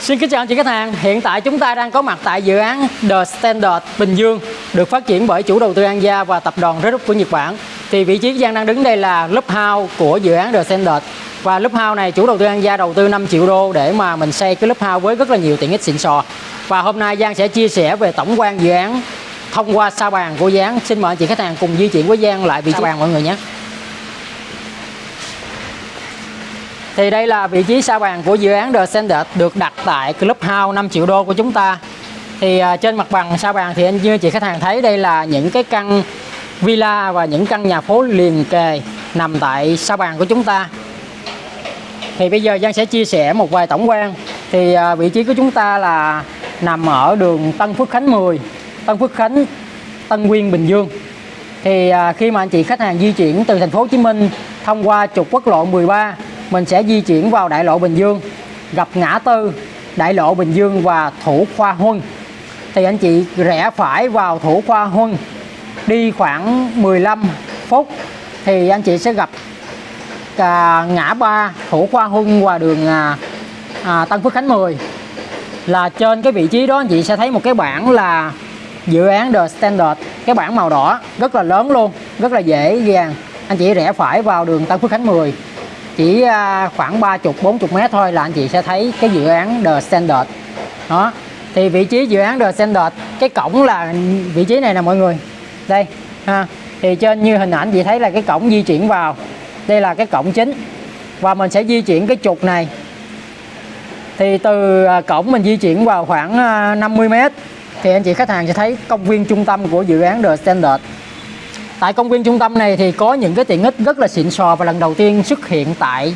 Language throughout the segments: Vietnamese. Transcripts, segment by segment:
Xin kính chào anh chị khách hàng, hiện tại chúng ta đang có mặt tại dự án The Standard Bình Dương được phát triển bởi chủ đầu tư An Gia và tập đoàn Red Group của Nhật Bản. Thì vị trí Giang đang đứng đây là Club House của dự án The Standard và Club House này chủ đầu tư An Gia đầu tư 5 triệu đô để mà mình xây cái Club House với rất là nhiều tiện ích xịn sò. Và hôm nay Giang sẽ chia sẻ về tổng quan dự án thông qua sa bàn của án. Xin mời anh chị khách hàng cùng di chuyển với Giang lại vị trí bàn mọi người nhé. Thì đây là vị trí sa bàn của dự án The Standard được đặt tại Clubhouse 5 triệu đô của chúng ta. Thì à, trên mặt bằng sa bàn thì anh như chị khách hàng thấy đây là những cái căn villa và những căn nhà phố liền kề nằm tại sa bàn của chúng ta. Thì bây giờ Giang sẽ chia sẻ một vài tổng quan. Thì à, vị trí của chúng ta là nằm ở đường Tân Phước Khánh 10, Tân Phước Khánh, Tân Nguyên, Bình Dương. Thì à, khi mà anh chị khách hàng di chuyển từ thành phố Hồ Chí Minh thông qua trục quốc lộ 13 mình sẽ di chuyển vào đại lộ Bình Dương gặp ngã tư đại lộ Bình Dương và Thủ Khoa Huân. Thì anh chị rẽ phải vào Thủ Khoa Huân đi khoảng 15 phút thì anh chị sẽ gặp à, ngã ba Thủ Khoa Huân và đường à, à, Tân Phước Khánh 10 là trên cái vị trí đó anh chị sẽ thấy một cái bảng là dự án The Standard cái bảng màu đỏ rất là lớn luôn rất là dễ dàng anh chị rẽ phải vào đường Tân Phước Khánh 10 chỉ à, khoảng 30 40 mét thôi là anh chị sẽ thấy cái dự án The Standard. Đó. Thì vị trí dự án The Standard, cái cổng là, vị trí này nè mọi người. Đây, ha. Thì trên như hình ảnh chị thấy là cái cổng di chuyển vào. Đây là cái cổng chính. Và mình sẽ di chuyển cái trục này. Thì từ à, cổng mình di chuyển vào khoảng à, 50 mét, thì anh chị khách hàng sẽ thấy công viên trung tâm của dự án The Standard. Tại công viên trung tâm này thì có những cái tiện ích rất là xịn sò và lần đầu tiên xuất hiện tại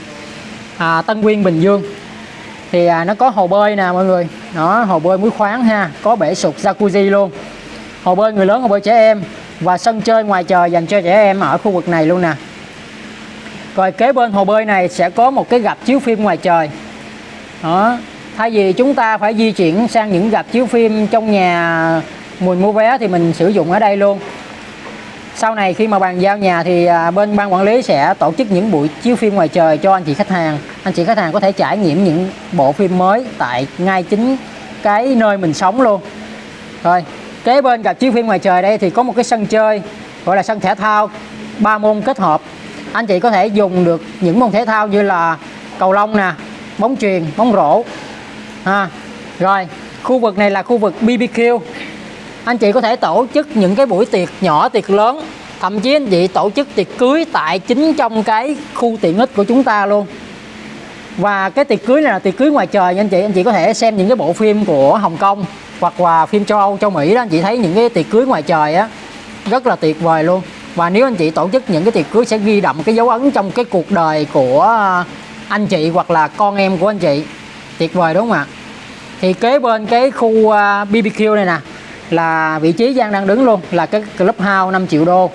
à, Tân Nguyên Bình Dương. Thì à, nó có hồ bơi nè mọi người, nó hồ bơi muối khoáng ha, có bể sụt jacuzzi luôn. Hồ bơi người lớn, hồ bơi trẻ em và sân chơi ngoài trời dành cho trẻ em ở khu vực này luôn nè. Rồi kế bên hồ bơi này sẽ có một cái gặp chiếu phim ngoài trời. Đó, thay vì chúng ta phải di chuyển sang những gặp chiếu phim trong nhà à, mùi mua vé thì mình sử dụng ở đây luôn sau này khi mà bàn giao nhà thì à, bên ban quản lý sẽ tổ chức những buổi chiếu phim ngoài trời cho anh chị khách hàng. Anh chị khách hàng có thể trải nghiệm những bộ phim mới tại ngay chính cái nơi mình sống luôn. Rồi, kế bên gặp chiếu phim ngoài trời đây thì có một cái sân chơi, gọi là sân thể thao, ba môn kết hợp. Anh chị có thể dùng được những môn thể thao như là cầu lông nè, bóng truyền bóng rổ. Ha, rồi, khu vực này là khu vực BBQ anh chị có thể tổ chức những cái buổi tiệc nhỏ, tiệc lớn. Thậm chí anh chị tổ chức tiệc cưới tại chính trong cái khu tiện ích của chúng ta luôn. Và cái tiệc cưới này là tiệc cưới ngoài trời nha anh chị. Anh chị có thể xem những cái bộ phim của Hồng Kông hoặc là phim châu Âu, châu Mỹ đó. Anh chị thấy những cái tiệc cưới ngoài trời á, rất là tuyệt vời luôn. Và nếu anh chị tổ chức những cái tiệc cưới sẽ ghi đậm cái dấu ấn trong cái cuộc đời của anh chị hoặc là con em của anh chị. Tuyệt vời, đúng không ạ? Thì kế bên cái khu à, BBQ này nè là vị trí Giang đang đứng luôn là cái club house 5 triệu đô.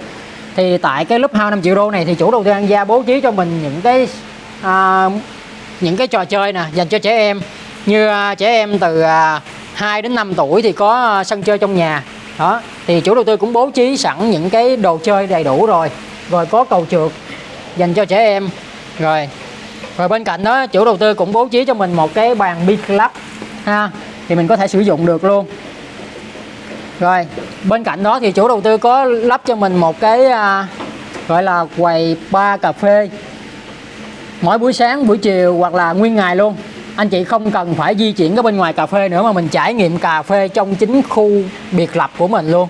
Thì tại cái club house 5 triệu đô này thì chủ đầu tư An Gia bố trí cho mình những cái à, những cái trò chơi nè dành cho trẻ em. Như à, trẻ em từ à, 2 đến 5 tuổi thì có à, sân chơi trong nhà. Đó thì chủ đầu tư cũng bố trí sẵn những cái đồ chơi đầy đủ rồi. Rồi có cầu trượt dành cho trẻ em. Rồi rồi bên cạnh đó chủ đầu tư cũng bố trí cho mình một cái bàn bi club ha thì mình có thể sử dụng được luôn rồi bên cạnh đó thì chủ đầu tư có lắp cho mình một cái à, gọi là quầy ba cà phê. Mỗi buổi sáng buổi chiều hoặc là nguyên ngày luôn. Anh chị không cần phải di chuyển cái bên ngoài cà phê nữa mà mình trải nghiệm cà phê trong chính khu biệt lập của mình luôn.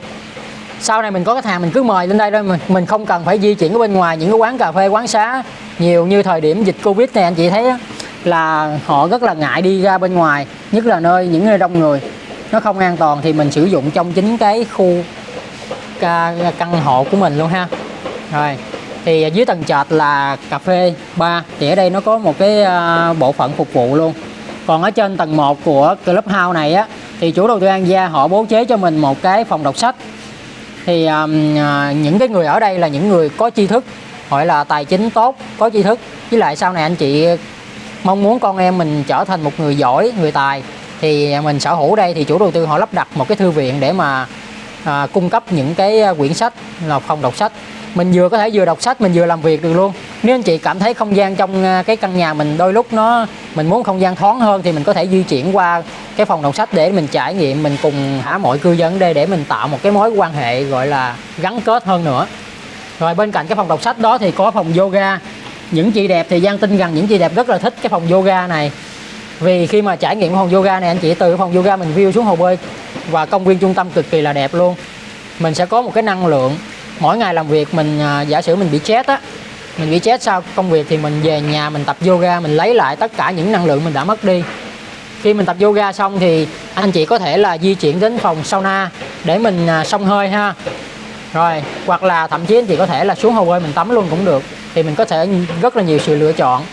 Sau này mình có khách hàng mình cứ mời lên đây thôi mình mình không cần phải di chuyển ở bên ngoài những cái quán cà phê quán xá. Nhiều như thời điểm dịch covid này anh chị thấy là họ rất là ngại đi ra bên ngoài nhất là nơi những nơi đông người nó không an toàn thì mình sử dụng trong chính cái khu căn hộ của mình luôn ha. Rồi thì dưới tầng trệt là cà phê ba. Thì ở đây nó có một cái ờ, bộ phận phục vụ luôn. Còn ở trên tầng 1 của club house này á thì chủ đầu tư An Gia họ bố trí cho mình một cái phòng đọc sách. Thì um, những cái người ở đây là những người có tri thức gọi là tài chính tốt có tri thức. Với lại sau này anh chị mong muốn con em mình trở thành một người giỏi người tài thì mình sở hữu đây thì chủ đầu tư họ lắp đặt một cái thư viện để mà à, cung cấp những cái à, quyển sách là phòng đọc sách. Mình vừa có thể vừa đọc sách mình vừa làm việc được luôn. Nếu anh chị cảm thấy không gian trong à, cái căn nhà mình đôi lúc nó mình muốn không gian thoáng hơn thì mình có thể di chuyển qua cái phòng đọc sách để mình trải nghiệm mình cùng hả mọi cư dân ở đây để mình tạo một cái mối quan hệ gọi là gắn kết hơn nữa. Rồi bên cạnh cái phòng đọc sách đó thì có phòng yoga. Những chị đẹp thì Giang tin rằng những chị đẹp rất là thích cái phòng yoga này vì khi mà trải nghiệm phòng yoga này anh chị từ phòng yoga mình view xuống hồ bơi và công viên trung tâm cực kỳ là đẹp luôn. Mình sẽ có một cái năng lượng mỗi ngày làm việc mình à, giả sử mình bị chết á mình bị chết sau công việc thì mình về nhà mình tập yoga mình lấy lại tất cả những năng lượng mình đã mất đi. Khi mình tập yoga xong thì anh chị có thể là di chuyển đến phòng sauna để mình à, xông hơi ha. Rồi hoặc là thậm chí anh chị có thể là xuống hồ bơi mình tắm luôn cũng được. Thì mình có thể rất là nhiều sự lựa chọn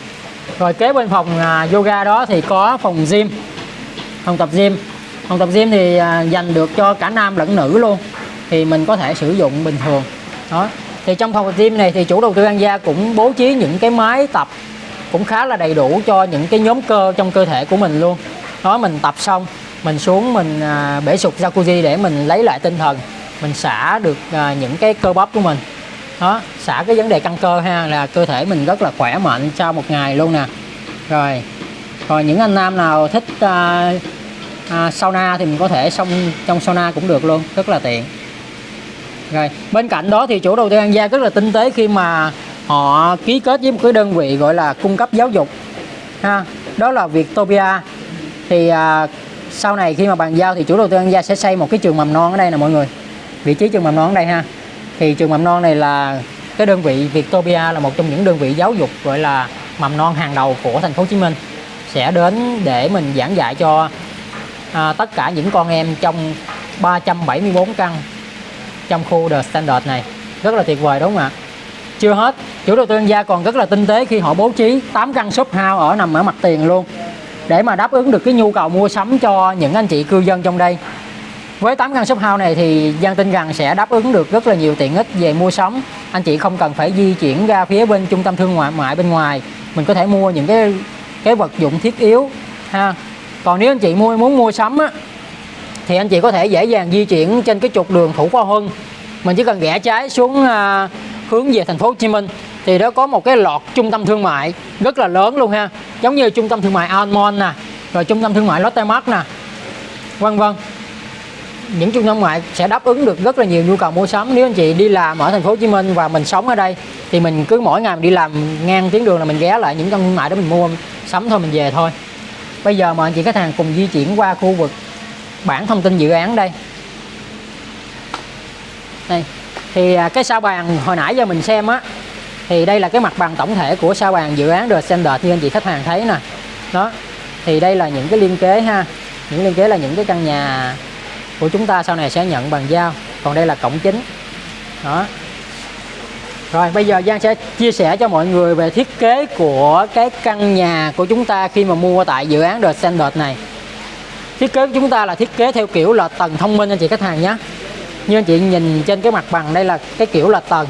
rồi kế bên phòng à, yoga đó thì có phòng gym, phòng tập gym. Phòng tập gym thì à, dành được cho cả nam lẫn nữ luôn, thì mình có thể sử dụng bình thường. Đó. Thì trong phòng tập gym này thì chủ đầu tư An Gia cũng bố trí những cái máy tập cũng khá là đầy đủ cho những cái nhóm cơ trong cơ thể của mình luôn. Đó, mình tập xong, mình xuống mình à, bể sụt jacuzzi để mình lấy lại tinh thần, mình xả được những cái cơ bắp của mình đó xả cái vấn đề căng cơ ha là cơ thể mình rất là khỏe mạnh sau một ngày luôn nè. Rồi rồi những anh nam nào thích à, à, sauna thì mình có thể xong trong sauna cũng được luôn rất là tiện. Rồi bên cạnh đó thì chủ đầu tư An Gia rất là tinh tế khi mà họ ký kết với một cái đơn vị gọi là cung cấp giáo dục ha. Đó là Viettopia thì à, sau này khi mà bàn giao thì chủ đầu tư An Gia sẽ xây một cái trường mầm non ở đây nè mọi người. Vị trí trường mầm non ở đây ha thì trường mầm non này là cái đơn vị Vietopia là một trong những đơn vị giáo dục gọi là mầm non hàng đầu của thành phố Hồ Chí Minh. Sẽ đến để mình giảng dạy cho à, tất cả những con em trong 374 căn trong khu The Standard này. Rất là tuyệt vời đúng không ạ? Chưa hết chủ đầu tư gia còn rất là tinh tế khi họ bố trí 8 căn shop house ở nằm ở mặt tiền luôn. Để mà đáp ứng được cái nhu cầu mua sắm cho những anh chị cư dân trong đây với 8 căn shop house này thì Giang tin rằng sẽ đáp ứng được rất là nhiều tiện ích về mua sắm. Anh chị không cần phải di chuyển ra phía bên trung tâm thương mại bên ngoài. Mình có thể mua những cái cái vật dụng thiết yếu ha. Còn nếu anh chị mua muốn mua sắm á, thì anh chị có thể dễ dàng di chuyển trên cái trục đường Thủ Khoa Huân. Mình chỉ cần rẽ trái xuống à, hướng về thành phố Hồ Chí Minh thì đó có một cái lọt trung tâm thương mại rất là lớn luôn ha. Giống như trung tâm thương mại Almond nè rồi trung tâm thương mại Lotte Mart nè vân vân những trung tâm ngoại sẽ đáp ứng được rất là nhiều nhu cầu mua sắm. Nếu anh chị đi làm ở thành phố Hồ Chí Minh và mình sống ở đây, thì mình cứ mỗi ngày mình đi làm ngang tuyến đường là mình ghé lại những trung tâm ngoại đó mình mua sắm thôi, mình về thôi. Bây giờ mời anh chị khách hàng cùng di chuyển qua khu vực bản thông tin dự án đây. Đây, thì à, cái sao bàn hồi nãy giờ mình xem á, thì đây là cái mặt bằng tổng thể của sao bàn dự án The Standard như anh chị khách hàng thấy nè. Đó, thì đây là những cái liên kế ha. Những liên kế là những cái căn nhà của chúng ta sau này sẽ nhận bằng giao còn đây là cổng chính. Đó. Rồi bây giờ Giang sẽ chia sẻ cho mọi người về thiết kế của cái căn nhà của chúng ta khi mà mua tại dự án The Standard này. Thiết kế của chúng ta là thiết kế theo kiểu là tầng thông minh anh chị khách hàng nhé. Như anh chị nhìn trên cái mặt bằng đây là cái kiểu là tầng.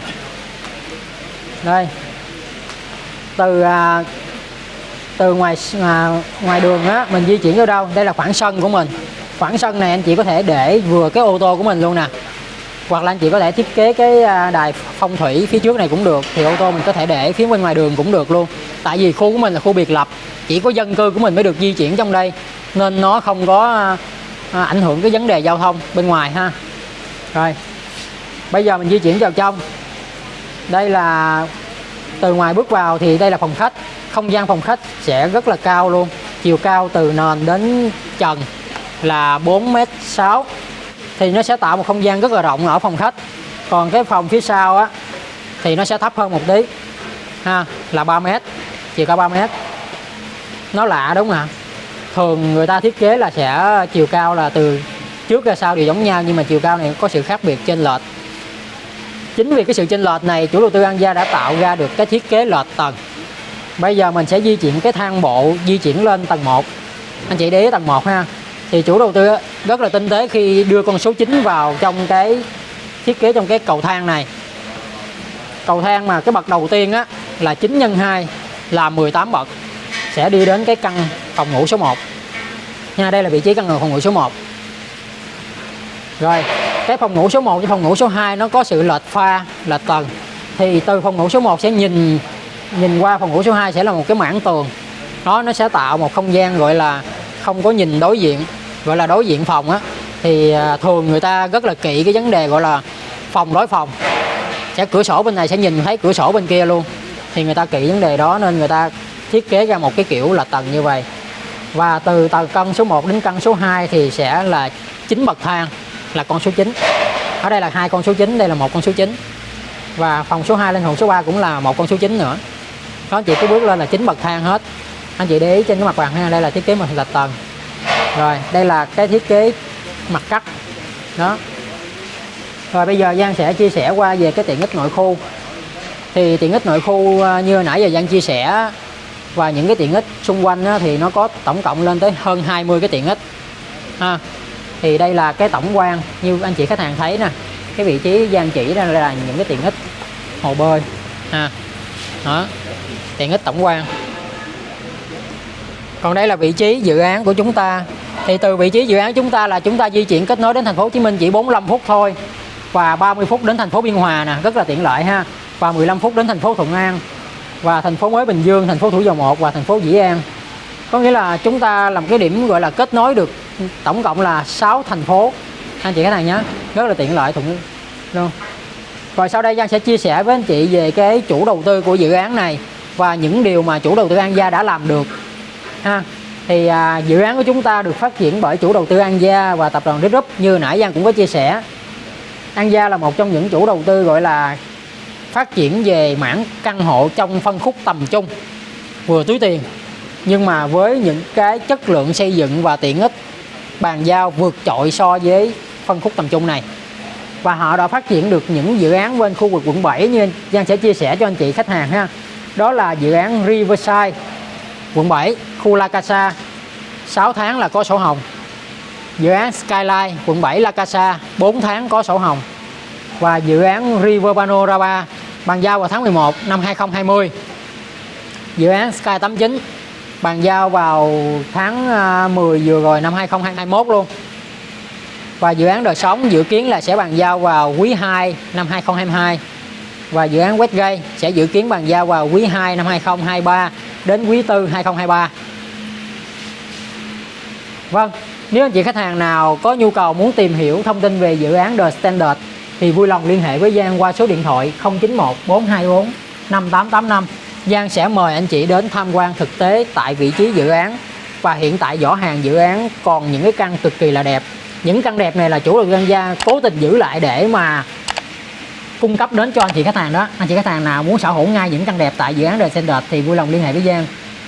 Đây. Từ à, từ ngoài à, ngoài đường á mình di chuyển ở đâu? Đây là khoảng sân của mình khoảng sân này anh chị có thể để vừa cái ô tô của mình luôn nè. Hoặc là anh chị có thể thiết kế cái à, đài phong thủy phía trước này cũng được, thì ô tô mình có thể để phía bên ngoài đường cũng được luôn. Tại vì khu của mình là khu biệt lập, chỉ có dân cư của mình mới được di chuyển trong đây, nên nó không có à, à, ảnh hưởng cái vấn đề giao thông bên ngoài ha. Rồi, bây giờ mình di chuyển vào trong. Đây là, từ ngoài bước vào thì đây là phòng khách. Không gian phòng khách sẽ rất là cao luôn, chiều cao từ nền đến trần là 4m6 thì nó sẽ tạo một không gian rất là rộng ở phòng khách. Còn cái phòng phía sau á, thì nó sẽ thấp hơn một tí. Ha, là 3m chiều cao 3m nó lạ đúng không ạ? Thường người ta thiết kế là sẽ chiều cao là từ trước ra sau đều giống nhau, nhưng mà chiều cao này có sự khác biệt trên lệch. Chính vì cái sự chênh lệch này, chủ đầu tư An Gia đã tạo ra được cái thiết kế lệch tầng. Bây giờ mình sẽ di chuyển cái thang bộ di chuyển lên tầng 1 anh chị để ý tầng 1 ha thì chủ đầu tư rất là tinh tế khi đưa con số 9 vào trong cái thiết kế, trong cái cầu thang này. Cầu thang mà cái bậc đầu tiên á, là 9 nhân 2 là 18 bậc, sẽ đi đến cái căn phòng ngủ số 1 nha, đây là vị trí căn phòng ngủ số 1 rồi, cái phòng ngủ số 1 với phòng ngủ số 2 nó có sự lệch pha, lệch tầng. Thì từ phòng ngủ số 1 sẽ nhìn nhìn qua phòng ngủ số 2 sẽ là một cái mảng tường. Đó, nó sẽ tạo một không gian gọi là không có nhìn đối diện, gọi là đối diện phòng á, thì à, thường người ta rất là kỹ cái vấn đề gọi là phòng đối phòng. Sẽ cửa sổ bên này sẽ nhìn thấy cửa sổ bên kia luôn. Thì người ta kỹ vấn đề đó nên người ta thiết kế ra một cái kiểu là tầng như vậy. Và từ tầng căn số 1 đến căn số 2 thì sẽ là 9 bậc thang, là con số 9 ở đây là hai con số 9 đây là một con số 9 và phòng số 2 lên phòng số 3 cũng là một con số 9 nữa. Nó chỉ có bước lên là 9 bậc thang hết anh chị để ý trên cái mặt bằng ha đây là thiết kế mặt lệch tầng. Rồi đây là cái thiết kế mặt cắt. Đó. Rồi bây giờ Giang sẽ chia sẻ qua về cái tiện ích nội khu. Thì tiện ích nội khu à, như nãy giờ Giang chia sẻ và những cái tiện ích xung quanh á, thì nó có tổng cộng lên tới hơn 20 cái tiện ích. Ha. thì đây là cái tổng quan. Như anh chị khách hàng thấy nè cái vị trí Giang chỉ ra là những cái tiện ích hồ bơi. Ha. đó. Tiện ích tổng quan còn đây là vị trí dự án của chúng ta. Thì từ vị trí dự án chúng ta là chúng ta di chuyển kết nối đến thành phố Hồ Chí Minh chỉ 45 phút thôi và 30 phút đến thành phố Biên Hòa nè, rất là tiện lợi ha, và 15 phút đến thành phố Thuận An và thành phố mới Bình Dương, thành phố Thủ Dầu Một và thành phố Dĩ An. Có nghĩa là chúng ta làm cái điểm gọi là kết nối được tổng cộng là 6 thành phố. Anh chị khách hàng nhé rất là tiện lợi thuận luôn rồi sau đây Giang sẽ chia sẻ với anh chị về cái chủ đầu tư của dự án này và những điều mà chủ đầu tư An Gia đã làm được ha. Thì à, dự án của chúng ta được phát triển bởi chủ đầu tư An Gia và tập đoàn Group như nãy Giang cũng có chia sẻ. An Gia là một trong những chủ đầu tư gọi là phát triển về mảng căn hộ trong phân khúc tầm trung vừa túi tiền nhưng mà với những cái chất lượng xây dựng và tiện ích bàn giao vượt trội so với phân khúc tầm trung này. Và họ đã phát triển được những dự án bên khu vực quận 7 như Giang sẽ chia sẻ cho anh chị khách hàng ha. Đó là dự án Riverside quận 7 khu La Casa. 6 tháng là có sổ hồng. Dự án Skyline, quận 7 La Casa. 4 tháng có sổ hồng. Và dự án River Panorama bàn giao vào tháng 11 năm 2020 dự án Sky 89 bàn giao vào tháng à, 10 vừa rồi năm 2021 luôn. Và dự án đời sống dự kiến là sẽ bàn giao vào quý 2 năm 2022 và dự án Westgate sẽ dự kiến bàn giao vào quý 2 năm 2023 đến quý 4 2023 Vâng nếu anh chị khách hàng nào có nhu cầu muốn tìm hiểu thông tin về dự án The Standard thì vui lòng liên hệ với Giang qua số điện thoại 091 424 5885 Giang sẽ mời anh chị đến tham quan thực tế tại vị trí dự án và hiện tại vỏ hàng dự án còn những cái căn cực kỳ là đẹp. Những căn đẹp này là chủ đầu tư gia cố tình giữ lại để mà cung cấp đến cho anh chị khách hàng đó. Anh chị khách hàng nào muốn sở hữu ngay những căn đẹp tại dự án The Standard thì vui lòng liên hệ với Giang.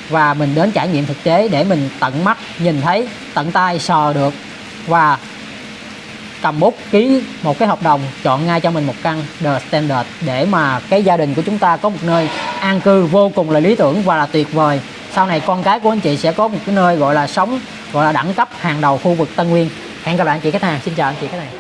Và mình đến trải nghiệm thực tế để mình tận mắt nhìn thấy, tận tay sờ được và cầm bút ký một cái hợp đồng chọn ngay cho mình một căn The Standard để mà cái gia đình của chúng ta có một nơi an cư vô cùng là lý tưởng và là tuyệt vời. Sau này con cái của anh chị sẽ có một cái nơi gọi là sống, gọi là đẳng cấp hàng đầu khu vực Tân Nguyên. Hẹn gặp lại anh chị khách hàng. Xin chào anh chị khách hàng.